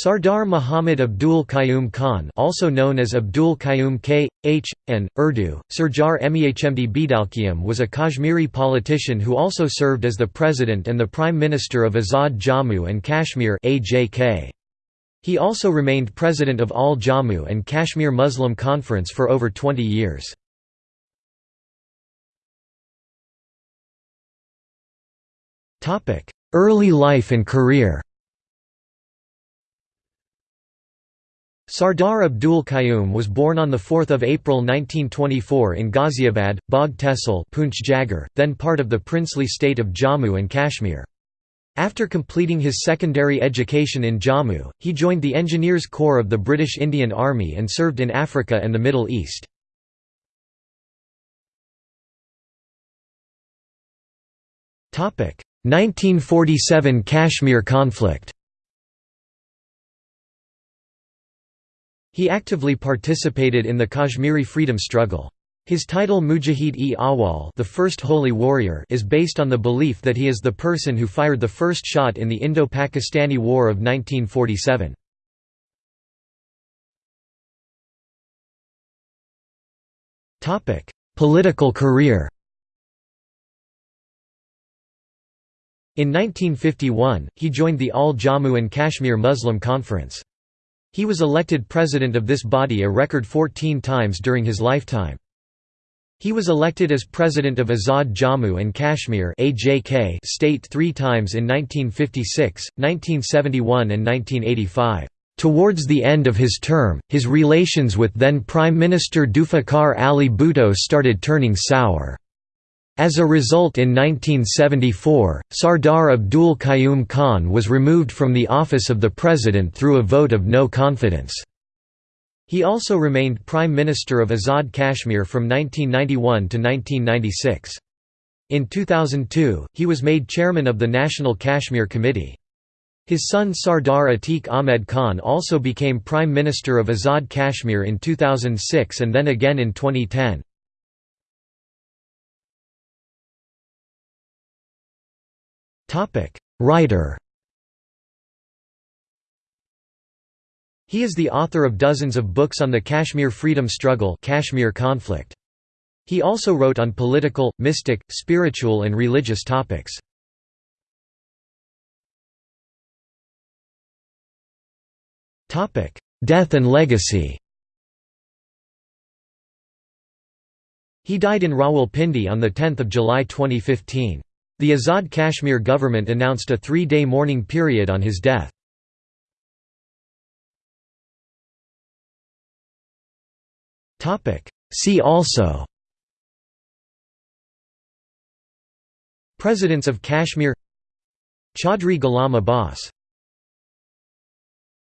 Sardar Muhammad Abdul Qayyum Khan also known as Abdul Qayyum K. H. N. Urdu, Surjar Mehmd Bidalkiyam was a Kashmiri politician who also served as the President and the Prime Minister of Azad Jammu and Kashmir. He also remained President of All Jammu and Kashmir Muslim Conference for over 20 years. Early life and career Sardar Abdul Qayyum was born on 4 April 1924 in Ghaziabad, Bagh Tehsil then part of the princely state of Jammu and Kashmir. After completing his secondary education in Jammu, he joined the Engineers Corps of the British Indian Army and served in Africa and the Middle East. Topic: 1947 Kashmir conflict. He actively participated in the Kashmiri freedom struggle. His title Mujahid-e-Awal the first holy warrior is based on the belief that he is the person who fired the first shot in the Indo-Pakistani War of 1947. Political career In 1951, he joined the All Jammu and Kashmir Muslim Conference. He was elected president of this body a record 14 times during his lifetime. He was elected as president of Azad Jammu and Kashmir state three times in 1956, 1971 and 1985. Towards the end of his term, his relations with then Prime Minister Zulfikar Ali Bhutto started turning sour. As a result in 1974, Sardar Abdul Qayyum Khan was removed from the office of the president through a vote of no confidence. He also remained Prime Minister of Azad Kashmir from 1991 to 1996. In 2002, he was made chairman of the National Kashmir Committee. His son Sardar Atiq Ahmed Khan also became Prime Minister of Azad Kashmir in 2006 and then again in 2010. Writer He is the author of dozens of books on the Kashmir freedom struggle Kashmir conflict. He also wrote on political, mystic, spiritual and religious topics. Death and legacy He died in Rawalpindi on 10 July 2015. The Azad Kashmir government announced a three-day mourning period on his death. See also Presidents of Kashmir Chaudhry Ghulam Abbas